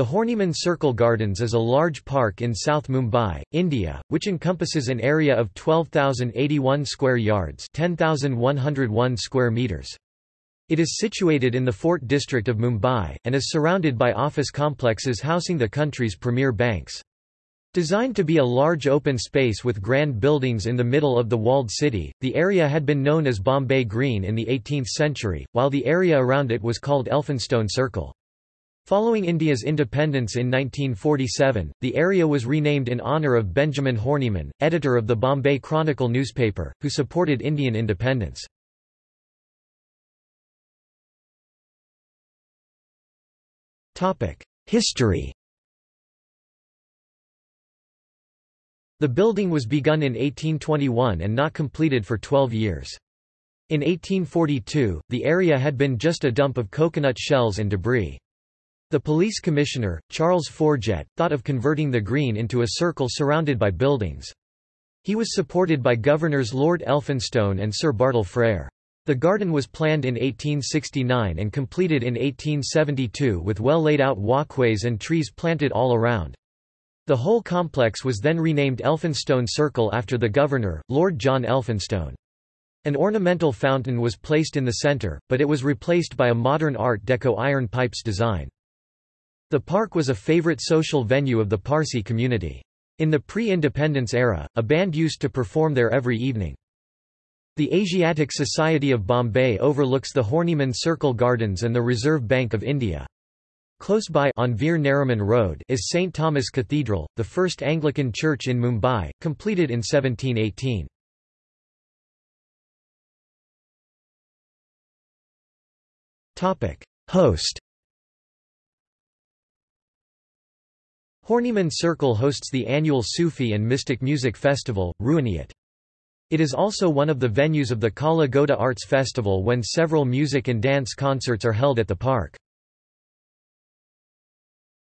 The Horniman Circle Gardens is a large park in South Mumbai, India, which encompasses an area of 12,081 square yards 10,101 square meters. It is situated in the Fort district of Mumbai, and is surrounded by office complexes housing the country's premier banks. Designed to be a large open space with grand buildings in the middle of the walled city, the area had been known as Bombay Green in the 18th century, while the area around it was called Elphinstone Circle. Following India's independence in 1947, the area was renamed in honour of Benjamin Horniman, editor of the Bombay Chronicle newspaper, who supported Indian independence. History The building was begun in 1821 and not completed for 12 years. In 1842, the area had been just a dump of coconut shells and debris. The police commissioner, Charles Forjett, thought of converting the green into a circle surrounded by buildings. He was supported by governors Lord Elphinstone and Sir Bartle Frere. The garden was planned in 1869 and completed in 1872 with well laid out walkways and trees planted all around. The whole complex was then renamed Elphinstone Circle after the governor, Lord John Elphinstone. An ornamental fountain was placed in the centre, but it was replaced by a modern Art Deco iron pipes design. The park was a favorite social venue of the Parsi community. In the pre-independence era, a band used to perform there every evening. The Asiatic Society of Bombay overlooks the Horniman Circle Gardens and the Reserve Bank of India. Close by on Veer Nariman Road is St. Thomas Cathedral, the first Anglican church in Mumbai, completed in 1718. Host Horniman Circle hosts the annual Sufi and Mystic Music Festival, Ruhaniyat. It is also one of the venues of the Kala Ghoda Arts Festival when several music and dance concerts are held at the park.